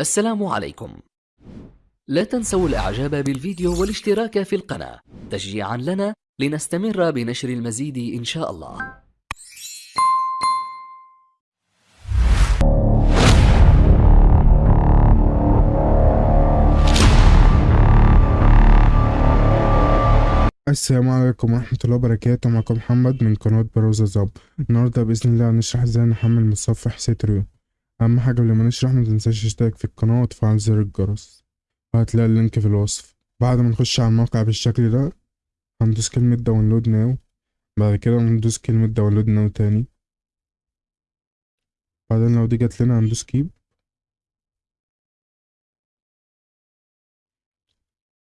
السلام عليكم. لا تنسوا الإعجاب بالفيديو والاشتراك في القناة تشجيعا لنا لنستمر بنشر المزيد إن شاء الله. السلام عليكم ورحمة الله وبركاته. معكم محمد من قناة بروزة زاب النهاردة بإذن الله هنشرح إزاي نحمل متصفح سيتريو أهم حاجة قبل ما نشرح متنساش تشترك في القناة وتفعل زر الجرس. وهتلاقي اللينك في الوصف. بعد ما نخش على الموقع بالشكل ده هندوس كلمة download now بعد كده هندوس كلمة download now تاني. بعدين لو دي جت لنا هندوس keep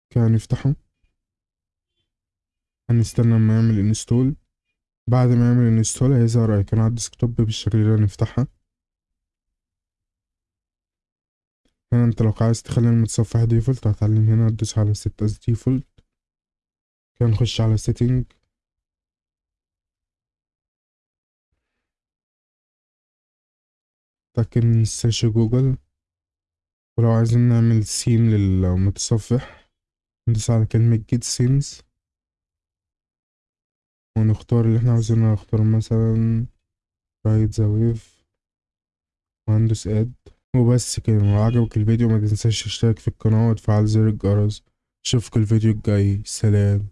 كده نفتحه هنستنى لما يعمل install بعد ما يعمل install هيظهر ايقونة على ال desktop بالشكل ده نفتحها هنا انت لو عايز تخلي المتصفح default هتعلم هنا تدوس على set as default. كده نخش على setting. تأكد من ال search جوجل ولو عايزين نعمل سيم للمتصفح ندوس على كلمة get themes. ونختار اللي إحنا عاوزينه نختار مثلا ride the wave وهندوس add وبس كده لو عجبك الفيديو ما تنساش تشترك في القناة وتفعل زر الجرس. أشوفك الفيديو الجاي. سلام.